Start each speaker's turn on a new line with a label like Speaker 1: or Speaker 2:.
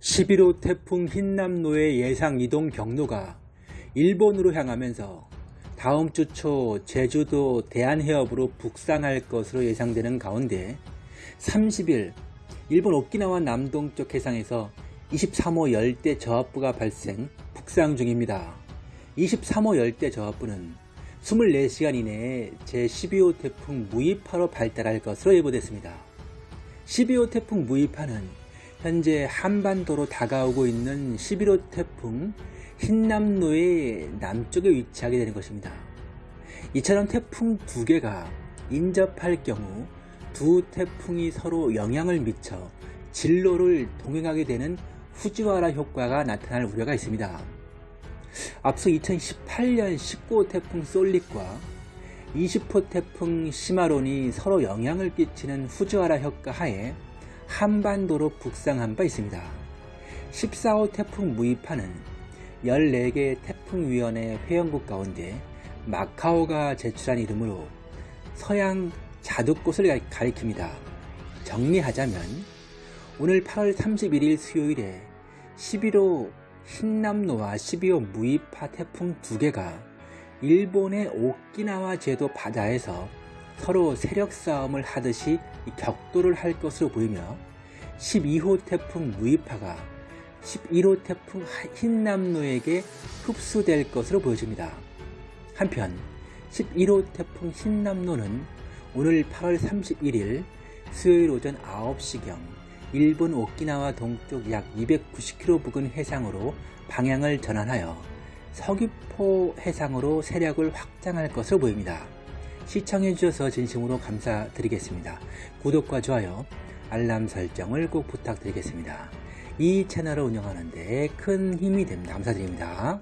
Speaker 1: 11호 태풍 흰남노의 예상 이동 경로가 일본으로 향하면서 다음 주 초 제주도 대한해협으로 북상할 것으로 예상되는 가운데 30일 일본 오키나와 남동쪽 해상에서 23호 열대 저압부가 발생 북상 중입니다. 23호 열대 저압부는 24시간 이내에 제12호 태풍 무이파로 발달할 것으로 예보됐습니다. 12호 태풍 무이파는 현재 한반도로 다가오고 있는 11호 태풍 흰남노의 남쪽에 위치하게 되는 것입니다. 이처럼 태풍 두 개가 인접할 경우 두 태풍이 서로 영향을 미쳐 진로를 동행하게 되는 후지와라 효과가 나타날 우려가 있습니다. 앞서 2018년 19호 태풍 솔릭과 20호 태풍 시마론이 서로 영향을 끼치는 후지와라 효과 하에 한반도로 북상한 바 있습니다. 14호 태풍 무이파는 14개 태풍위원회 회원국 가운데 마카오가 제출한 이름으로 서양 자두꽃을 가리킵니다. 정리하자면 오늘 8월 31일 수요일에 11호 흰남노와 12호 무이파 태풍 두 개가 일본의 오키나와 제도 바다에서 서로 세력 싸움을 하듯이 격돌을 할 것으로 보이며 12호 태풍 무이파가 11호 태풍 흰남노에게 흡수될 것으로 보여집니다. 한편 11호 태풍 흰남노는 오늘 8월 31일 수요일 오전 9시경 일본 오키나와 동쪽 약 290km 부근 해상으로 방향을 전환하여 서귀포 해상으로 세력을 확장할 것으로 보입니다. 시청해 주셔서 진심으로 감사드리겠습니다. 구독과 좋아요, 알람 설정을 꼭 부탁드리겠습니다. 이 채널을 운영하는 데 큰 힘이 됩니다. 감사드립니다.